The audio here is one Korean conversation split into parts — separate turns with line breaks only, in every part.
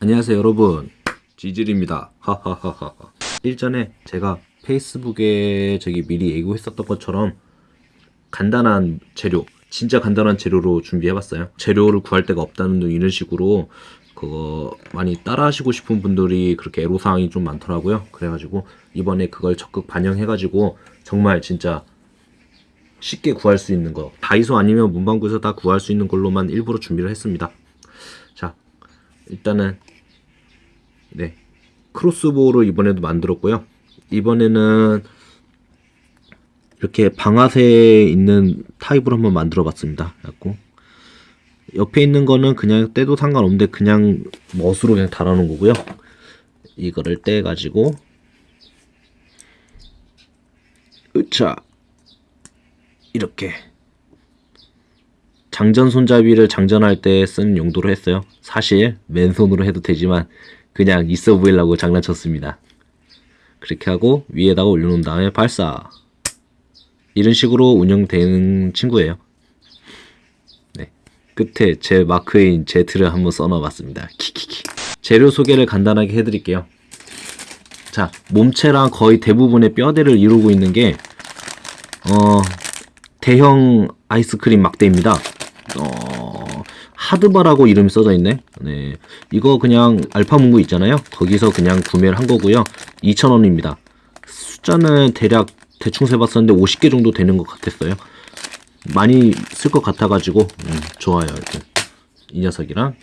안녕하세요 여러분. 지질입니다. 하하하하. 일전에 제가 페이스북에 저기 미리 예고했었던 것처럼 간단한 재료 진짜 간단한 재료로 준비해봤어요. 재료를 구할 데가 없다는 등 이런 식으로 그거 많이 따라 하시고 싶은 분들이 그렇게 애로사항이 좀 많더라고요. 그래가지고 이번에 그걸 적극 반영해가지고 정말 진짜 쉽게 구할 수 있는 거 다이소 아니면 문방구에서 다 구할 수 있는 걸로만 일부러 준비를 했습니다. 자 일단은 네 크로스보우를 이번에도 만들었고요. 이번에는 이렇게 방아쇠에 있는 타입으로 한번 만들어 봤습니다. 옆에 있는 거는 그냥 떼도 상관없는데 그냥 멋으로 그냥 달아 놓은 거고요. 이거를 떼 가지고 으차! 이렇게 장전 손잡이를 장전할 때 쓰는 용도로 했어요. 사실 맨손으로 해도 되지만 그냥 있어 보이려고 장난쳤습니다. 그렇게 하고 위에다가 올려놓은 다음에 발사 이런 식으로 운영되는 친구예요. 네. 끝에 제 마크인 Z를 한번 써놔봤습니다. 키키키. 재료 소개를 간단하게 해드릴게요. 자, 몸체랑 거의 대부분의 뼈대를 이루고 있는 게 어, 대형 아이스크림 막대입니다. 어, 하드바라고 이름이 써져 있네. 네. 이거 그냥 알파문구 있잖아요. 거기서 그냥 구매를 한 거고요. 2,000원입니다. 숫자는 대략 대충 세봤었는데 50개 정도 되는 것 같았어요. 많이 쓸 것 같아가지고, 음, 좋아요. 이렇게. 이 녀석이랑.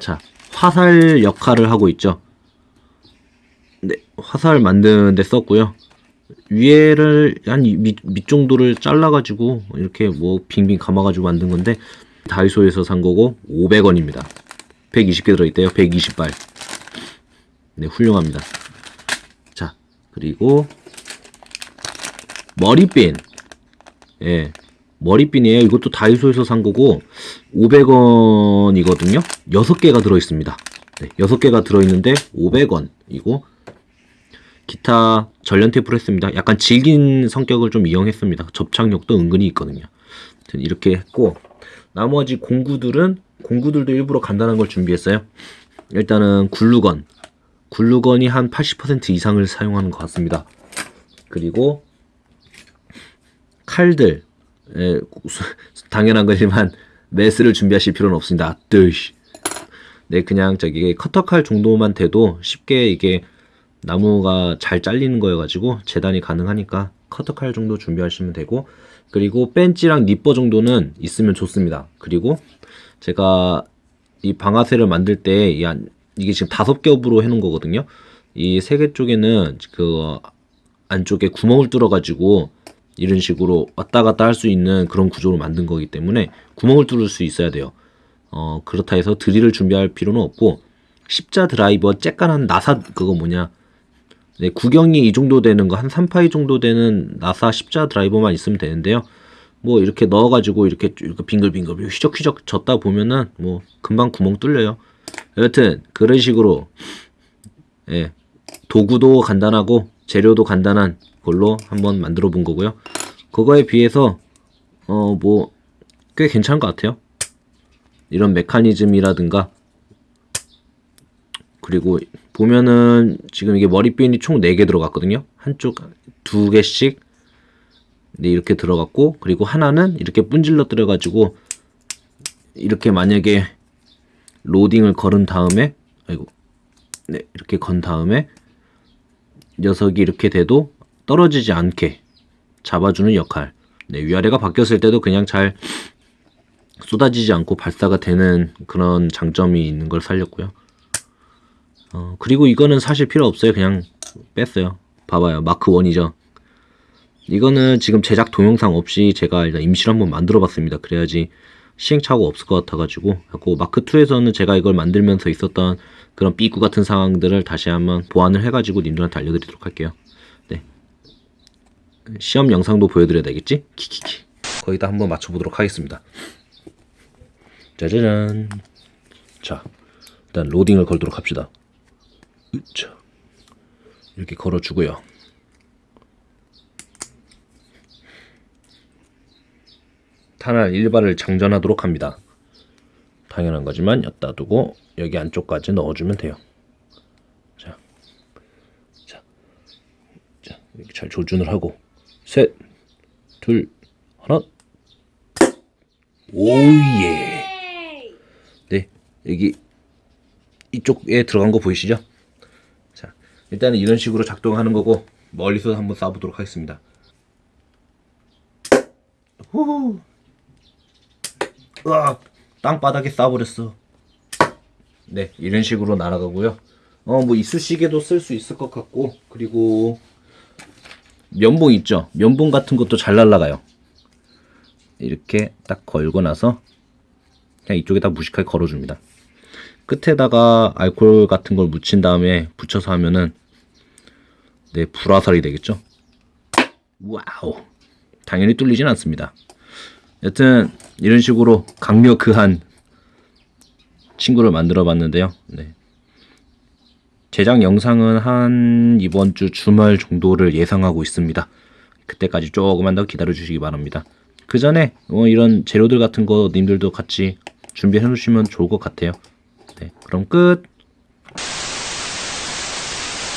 자, 화살 역할을 하고 있죠. 네, 화살 만드는데 썼고요. 위에를 한 밑, 밑 정도를 잘라가지고 이렇게 뭐 빙빙 감아가지고 만든 건데 다이소에서 산 거고 500원입니다. 120개 들어있대요. 120발. 네, 훌륭합니다. 자, 그리고 머리핀. 예, 머리핀이에요. 이것도 다이소에서 산 거고 500원이거든요. 6개가 들어있습니다. 네, 6개가 들어있는데 500원이고 기타 전련 테이프를 했습니다. 약간 질긴 성격을 좀 이용했습니다. 접착력도 은근히 있거든요. 이렇게 했고 나머지 공구들은 공구들도 일부러 간단한 걸 준비했어요. 일단은 글루건 글루건이 한 80% 이상을 사용하는 것 같습니다. 그리고 칼들 에, 당연한 거지만 메스를 준비하실 필요는 없습니다. 뜨시. 네, 그냥 저기 커터칼 정도만 돼도 쉽게 이게 나무가 잘 잘리는 거여가지고 재단이 가능하니까 커터칼 정도 준비하시면 되고 그리고 벤치랑 니퍼 정도는 있으면 좋습니다. 그리고 제가 이 방아쇠를 만들 때 이게 지금 다섯 겹으로 해놓은 거거든요. 이 세 개 쪽에는 그 안쪽에 구멍을 뚫어가지고 이런 식으로 왔다 갔다 할 수 있는 그런 구조로 만든 거기 때문에 구멍을 뚫을 수 있어야 돼요. 어, 그렇다 해서 드릴을 준비할 필요는 없고 십자 드라이버 쬐깐한 나사 그거 뭐냐 네, 구경이 이 정도 되는 거 한 3파이 정도 되는 나사 십자 드라이버만 있으면 되는데요. 뭐 이렇게 넣어가지고 이렇게 빙글빙글 휘적휘적 젓다 보면은 뭐 금방 구멍 뚫려요. 여튼 그런 식으로 예, 도구도 간단하고 재료도 간단한 걸로 한번 만들어 본 거고요. 그거에 비해서 어 뭐 꽤 괜찮은 것 같아요. 이런 메커니즘이라든가 그리고 보면은 지금 이게 머리핀이 총 4개 들어갔거든요. 한쪽 2개씩 네, 이렇게 들어갔고 그리고 하나는 이렇게 분질러 들어 가지고 이렇게 만약에 로딩을 걸은 다음에 아이고 네 이렇게 건 다음에 녀석이 이렇게 돼도 떨어지지 않게 잡아주는 역할 네, 위아래가 바뀌었을 때도 그냥 잘 쏟아지지 않고 발사가 되는 그런 장점이 있는 걸 살렸고요 어, 그리고 이거는 사실 필요 없어요. 그냥 뺐어요. 봐봐요. 마크 1이죠. 이거는 지금 제작 동영상 없이 제가 일단 임시로 한번 만들어 봤습니다. 그래야지 시행착오 없을 것 같아가지고 하고 마크 2에서는 제가 이걸 만들면서 있었던 그런 삐꾸 같은 상황들을 다시 한번 보완을 해가지고 님들한테 알려드리도록 할게요. 네. 시험 영상도 보여드려야 되겠지? 키키키. 거기다 한번 맞춰보도록 하겠습니다. 짜자잔. 자, 일단 로딩을 걸도록 합시다. 으차. 이렇게 걸어주고요. 탄알 일발을 장전하도록 합니다. 당연한 거지만 엿다 두고 여기 안쪽까지 넣어주면 돼요. 자, 자, 자 이렇게 잘 조준을 하고 셋, 둘, 하나. 오예. 네, 여기 이쪽에 들어간 거 보이시죠? 자, 일단은 이런 식으로 작동하는 거고 멀리서 한번 쏴보도록 하겠습니다. 후. 으악, 땅바닥에 쏴버렸어. 네, 이런 식으로 날아가고요. 어, 뭐 이쑤시개도 쓸 수 있을 것 같고, 그리고 면봉 있죠? 면봉 같은 것도 잘 날아가요. 이렇게 딱 걸고 나서 그냥 이쪽에다 무식하게 걸어줍니다. 끝에다가 알코올 같은 걸 묻힌 다음에 붙여서 하면은 네 불화살이 되겠죠. 와우 당연히 뚫리진 않습니다. 여튼 이런 식으로 강력한 친구를 만들어 봤는데요. 네. 제작 영상은 한 이번 주 주말 정도를 예상하고 있습니다. 그때까지 조금만 더 기다려 주시기 바랍니다. 그 전에 뭐 이런 재료들 같은 거 님들도 같이 준비해 놓으시면 좋을 것 같아요. 네, 그럼 끝.